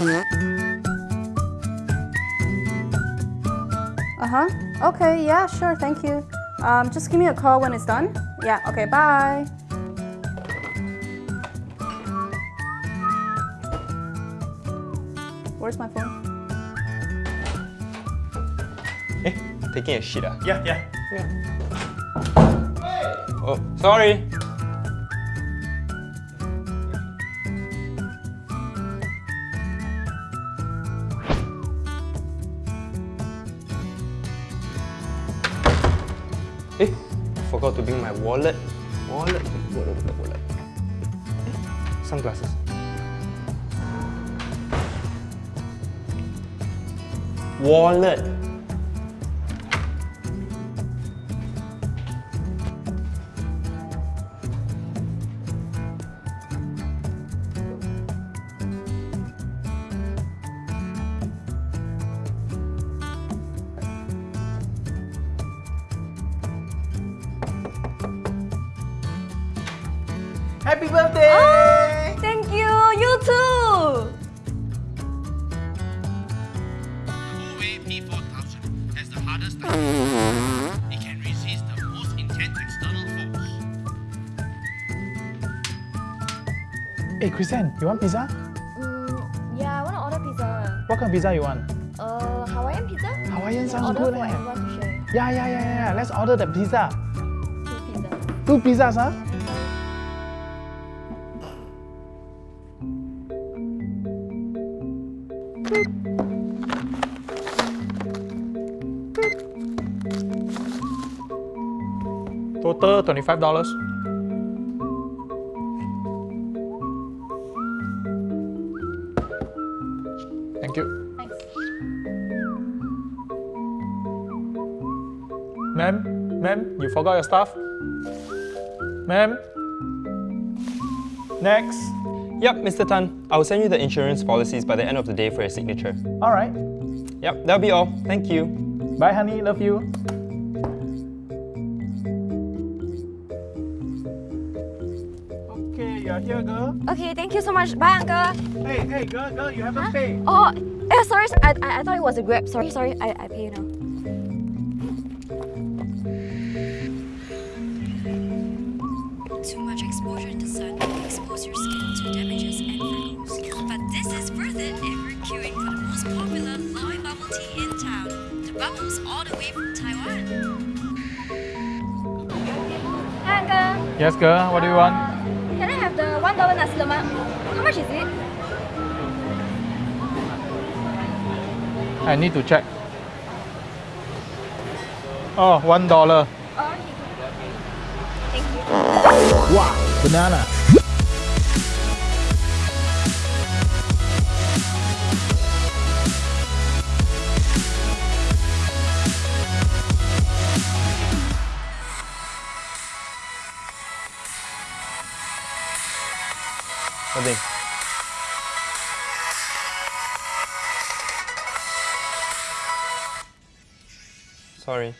Uh-huh. Okay, yeah, sure, thank you. Um, just give me a call when it's done. Yeah, okay, bye. Where's my phone? Eh, taking a shit ah? Yeah, yeah. Yeah. Hey! Oh, sorry. Eh, forgot to bring my wallet. Wallet, wallet, wallet, wallet. Eh, sunglasses. Wallet. Happy birthday! Thank you, you too! Huawei P4000 has the hardest time. It can resist the most intense external force. Hey, Christian, you want pizza? Mm, yeah, I want to order pizza. What kind of pizza you want? Uh, Hawaiian pizza? Hawaiian sounds order good, for eh? everyone to share. Yeah, yeah, yeah, yeah. Let's order the pizza. Two pizza. Two pizzas, huh? Total $25. Thank you. Thanks. Ma'am, ma'am, you forgot your stuff? Ma'am? Next. Yep, Mr. Tan. I'll send you the insurance policies by the end of the day for your signature. All right. Yep, that'll be all. Thank you. Bye, honey. Love you. Okay, you're here, girl. Okay, thank you so much. Bye, uncle. Hey, hey, girl, girl, you haven't paid. Oh, eh, sorry, I, I, I thought it was a Grab. Sorry, sorry, I, I pay you now. Too much exposure in the sun can expose your skin to damages and freckles. But this is worth it if you're queuing for the most popular Loy bubble tea in town. The bubbles all the way from Taiwan. Hi, uncle. Yes, girl, what do you want? Uh, can I have the one dollar nasi lemak? How much is it? I need to check. Oh, one dollar. Wow, banana. Thing? Sorry.